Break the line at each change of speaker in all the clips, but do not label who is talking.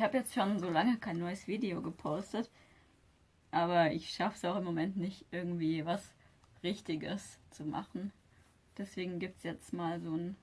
Ich habe jetzt schon so lange kein neues Video gepostet, aber ich schaffe es auch im Moment nicht, irgendwie was Richtiges zu machen. Deswegen gibt es jetzt mal so ein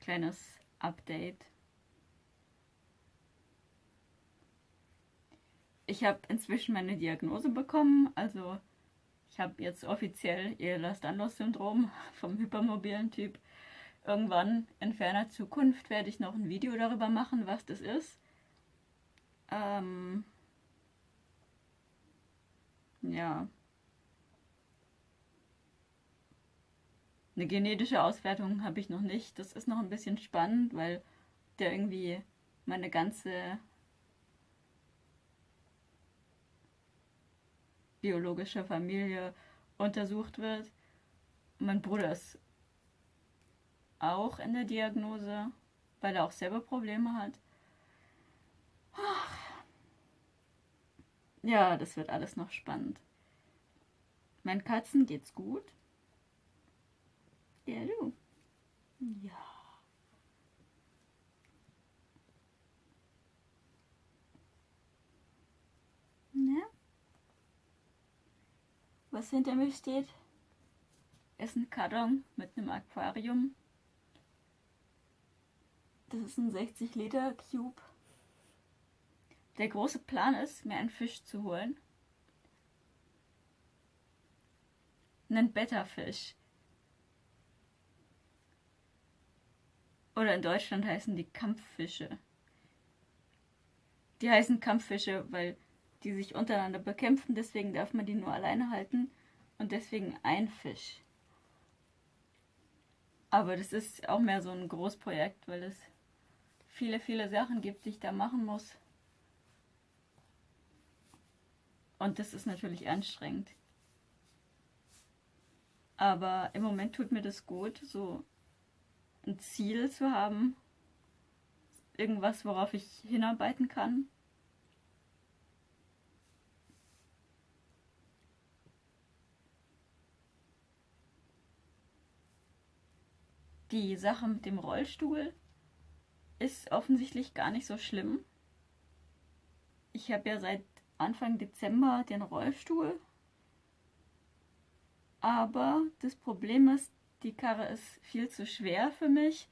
kleines Update. Ich habe inzwischen meine Diagnose bekommen, also ich habe jetzt offiziell Ehlers-Danlos-Syndrom vom hypermobilen Typ. Irgendwann in ferner Zukunft werde ich noch ein Video darüber machen, was das ist. Ähm ja. Eine genetische Auswertung habe ich noch nicht. Das ist noch ein bisschen spannend, weil der irgendwie meine ganze biologische Familie untersucht wird. Mein Bruder ist auch in der Diagnose, weil er auch selber Probleme hat. Ja, das wird alles noch spannend. Meinen Katzen geht's gut. Ja, du. Ja. Ne? Was hinter mir steht, ist ein Karton mit einem Aquarium. Das ist ein 60 Liter Cube. Der große Plan ist, mir einen Fisch zu holen. Einen Betta-Fisch. Oder in Deutschland heißen die Kampffische. Die heißen Kampffische, weil die sich untereinander bekämpfen, deswegen darf man die nur alleine halten und deswegen ein Fisch. Aber das ist auch mehr so ein Großprojekt, weil es viele, viele Sachen gibt, die ich da machen muss. Und das ist natürlich anstrengend. Aber im Moment tut mir das gut, so ein Ziel zu haben. Irgendwas, worauf ich hinarbeiten kann. Die Sache mit dem Rollstuhl ist offensichtlich gar nicht so schlimm. Ich habe ja seit Anfang Dezember den Rollstuhl. Aber das Problem ist, die Karre ist viel zu schwer für mich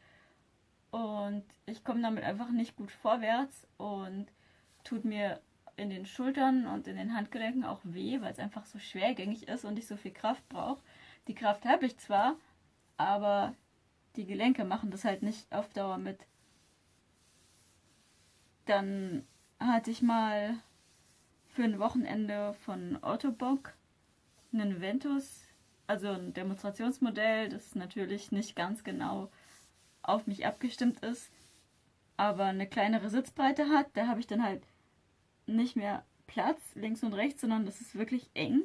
und ich komme damit einfach nicht gut vorwärts und tut mir in den Schultern und in den Handgelenken auch weh, weil es einfach so schwergängig ist und ich so viel Kraft brauche. Die Kraft habe ich zwar, aber die Gelenke machen das halt nicht auf Dauer mit. Dann hatte ich mal für ein Wochenende von Autobock einen Ventus, also ein Demonstrationsmodell, das natürlich nicht ganz genau auf mich abgestimmt ist, aber eine kleinere Sitzbreite hat. Da habe ich dann halt nicht mehr Platz links und rechts, sondern das ist wirklich eng.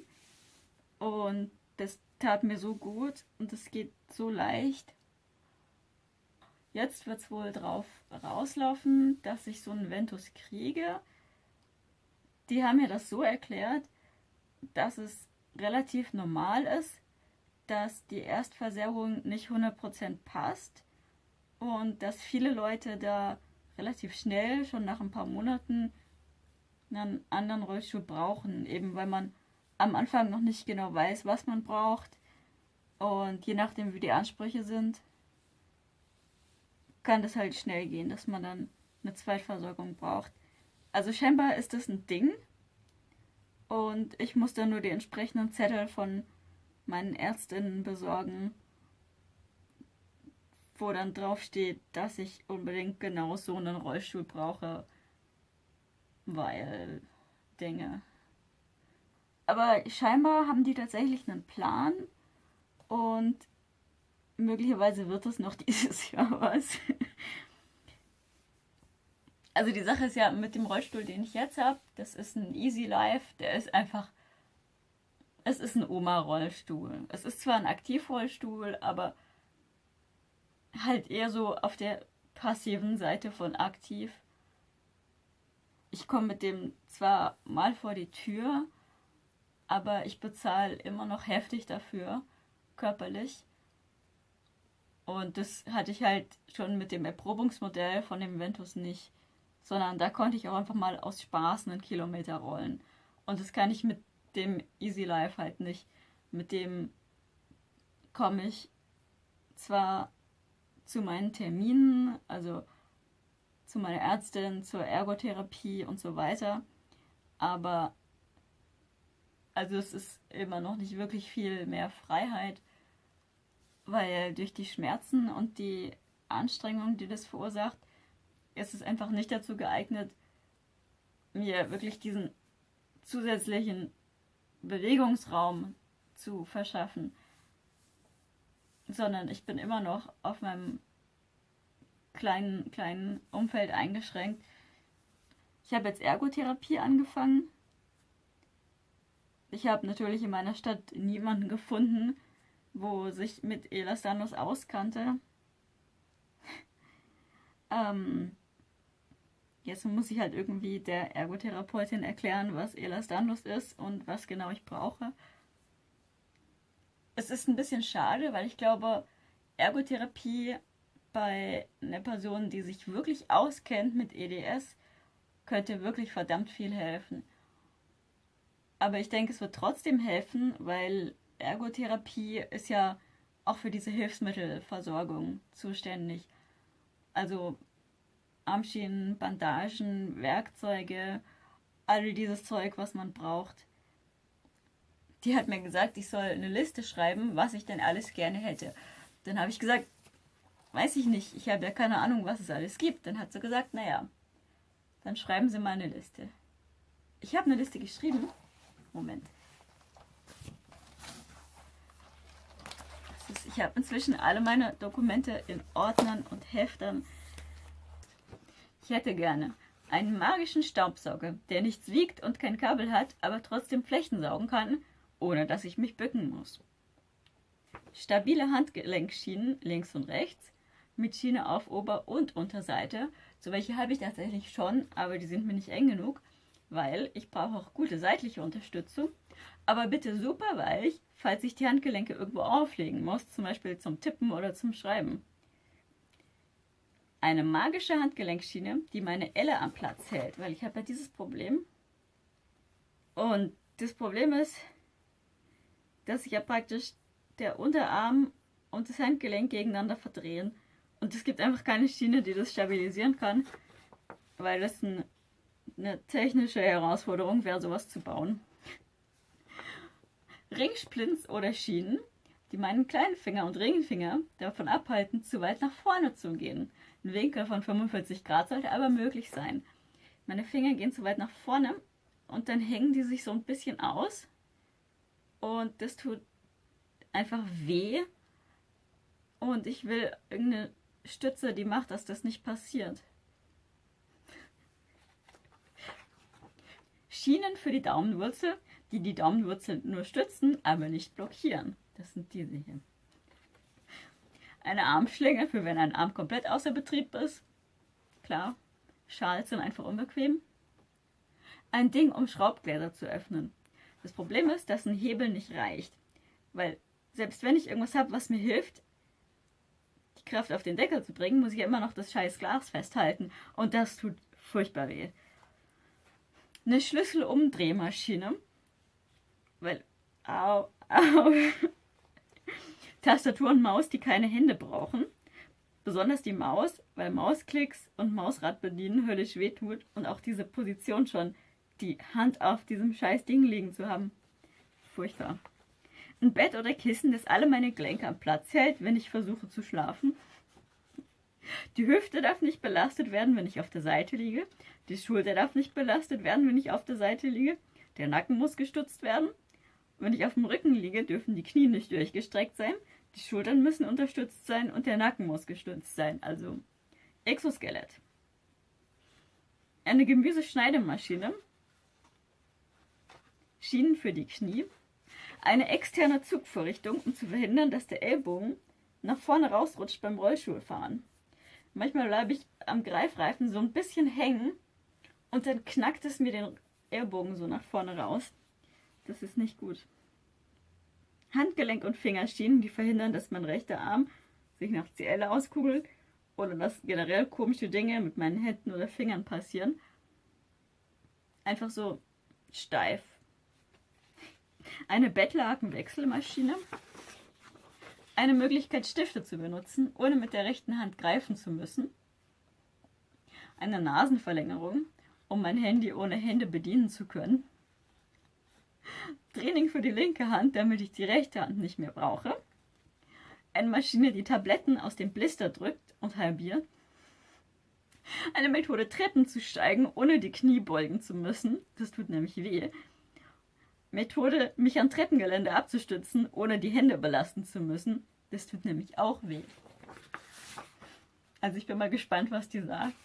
Und das tat mir so gut und es geht so leicht. Jetzt wird es wohl drauf rauslaufen, dass ich so einen Ventus kriege. Die haben mir das so erklärt, dass es relativ normal ist, dass die Erstversorgung nicht 100% passt und dass viele Leute da relativ schnell, schon nach ein paar Monaten, einen anderen Rollstuhl brauchen, eben weil man am Anfang noch nicht genau weiß, was man braucht und je nachdem, wie die Ansprüche sind, kann das halt schnell gehen, dass man dann eine Zweitversorgung braucht. Also scheinbar ist das ein Ding und ich muss dann nur die entsprechenden Zettel von meinen Ärztinnen besorgen, wo dann drauf steht, dass ich unbedingt genau so einen Rollstuhl brauche, weil Dinge. Aber scheinbar haben die tatsächlich einen Plan und möglicherweise wird es noch dieses Jahr was. Also die Sache ist ja mit dem Rollstuhl, den ich jetzt habe, das ist ein Easy Life, der ist einfach, es ist ein Oma-Rollstuhl. Es ist zwar ein Aktivrollstuhl, aber halt eher so auf der passiven Seite von aktiv. Ich komme mit dem zwar mal vor die Tür, aber ich bezahle immer noch heftig dafür, körperlich. Und das hatte ich halt schon mit dem Erprobungsmodell von dem Ventus nicht. Sondern da konnte ich auch einfach mal aus Spaß einen Kilometer rollen. Und das kann ich mit dem Easy Life halt nicht. Mit dem komme ich zwar zu meinen Terminen, also zu meiner Ärztin, zur Ergotherapie und so weiter, aber also es ist immer noch nicht wirklich viel mehr Freiheit, weil durch die Schmerzen und die Anstrengung, die das verursacht, ist es einfach nicht dazu geeignet, mir wirklich diesen zusätzlichen Bewegungsraum zu verschaffen, sondern ich bin immer noch auf meinem kleinen, kleinen Umfeld eingeschränkt. Ich habe jetzt Ergotherapie angefangen. Ich habe natürlich in meiner Stadt niemanden gefunden, wo sich mit Elastanus auskannte. ähm, jetzt muss ich halt irgendwie der Ergotherapeutin erklären, was Elastanus ist und was genau ich brauche. Es ist ein bisschen schade, weil ich glaube, Ergotherapie bei einer Person, die sich wirklich auskennt mit EDS, könnte wirklich verdammt viel helfen. Aber ich denke, es wird trotzdem helfen, weil Ergotherapie ist ja auch für diese Hilfsmittelversorgung zuständig. Also Armschienen, Bandagen, Werkzeuge, all dieses Zeug, was man braucht. Die hat mir gesagt, ich soll eine Liste schreiben, was ich denn alles gerne hätte. Dann habe ich gesagt, weiß ich nicht, ich habe ja keine Ahnung, was es alles gibt. Dann hat sie gesagt, naja, dann schreiben Sie mal eine Liste. Ich habe eine Liste geschrieben. Moment. Ich habe inzwischen alle meine Dokumente in Ordnern und Heftern. Ich hätte gerne einen magischen Staubsauger, der nichts wiegt und kein Kabel hat, aber trotzdem Flächen saugen kann, ohne dass ich mich bücken muss. Stabile Handgelenkschienen links und rechts, mit Schiene auf Ober- und Unterseite. So welche habe ich tatsächlich schon, aber die sind mir nicht eng genug, weil ich brauche auch gute seitliche Unterstützung. Aber bitte super weich, falls ich die Handgelenke irgendwo auflegen muss, zum Beispiel zum Tippen oder zum Schreiben. Eine magische Handgelenkschiene, die meine Elle am Platz hält, weil ich habe ja dieses Problem. Und das Problem ist, dass sich ja praktisch der Unterarm und das Handgelenk gegeneinander verdrehen. Und es gibt einfach keine Schiene, die das stabilisieren kann, weil das ein, eine technische Herausforderung wäre, sowas zu bauen. Ringsplints oder Schienen, die meinen kleinen Finger und Ringfinger davon abhalten, zu weit nach vorne zu gehen. Ein Winkel von 45 Grad sollte aber möglich sein. Meine Finger gehen zu weit nach vorne und dann hängen die sich so ein bisschen aus. Und das tut einfach weh. Und ich will irgendeine Stütze, die macht, dass das nicht passiert. Schienen für die Daumenwurzel, die die Daumenwurzel nur stützen, aber nicht blockieren. Das sind diese hier. Eine Armschlinge für wenn ein Arm komplett außer Betrieb ist. Klar, Schals sind einfach unbequem. Ein Ding, um Schraubgläser zu öffnen. Das Problem ist, dass ein Hebel nicht reicht. Weil selbst wenn ich irgendwas habe, was mir hilft, die Kraft auf den Deckel zu bringen, muss ich immer noch das scheiß Glas festhalten. Und das tut furchtbar weh. Eine Schlüsselumdrehmaschine. Weil, au, au. Tastatur und Maus, die keine Hände brauchen. Besonders die Maus, weil Mausklicks und Mausrad bedienen höllisch wehtut und auch diese Position schon, die Hand auf diesem scheiß Ding liegen zu haben. Furchtbar ein Bett oder Kissen, das alle meine Gelenke am Platz hält, wenn ich versuche zu schlafen. Die Hüfte darf nicht belastet werden, wenn ich auf der Seite liege. Die Schulter darf nicht belastet werden, wenn ich auf der Seite liege. Der Nacken muss gestützt werden. Wenn ich auf dem Rücken liege, dürfen die Knie nicht durchgestreckt sein. Die Schultern müssen unterstützt sein und der Nacken muss gestützt sein. Also Exoskelett. Eine Gemüseschneidemaschine. Schienen für die Knie eine externe Zugvorrichtung, um zu verhindern, dass der Ellbogen nach vorne rausrutscht beim Rollstuhlfahren. Manchmal bleibe ich am Greifreifen so ein bisschen hängen und dann knackt es mir den Ellbogen so nach vorne raus. Das ist nicht gut. Handgelenk und Fingerschienen, die verhindern, dass mein rechter Arm sich nach CL auskugelt oder dass generell komische Dinge mit meinen Händen oder Fingern passieren. Einfach so steif. Eine Bettlakenwechselmaschine. Eine Möglichkeit, Stifte zu benutzen, ohne mit der rechten Hand greifen zu müssen. Eine Nasenverlängerung, um mein Handy ohne Hände bedienen zu können. Training für die linke Hand, damit ich die rechte Hand nicht mehr brauche. Eine Maschine, die Tabletten aus dem Blister drückt und halbiert. Eine Methode, Treppen zu steigen, ohne die Knie beugen zu müssen. Das tut nämlich weh. Methode, mich an Treppengelände abzustützen, ohne die Hände belasten zu müssen. Das tut nämlich auch weh. Also ich bin mal gespannt, was die sagt.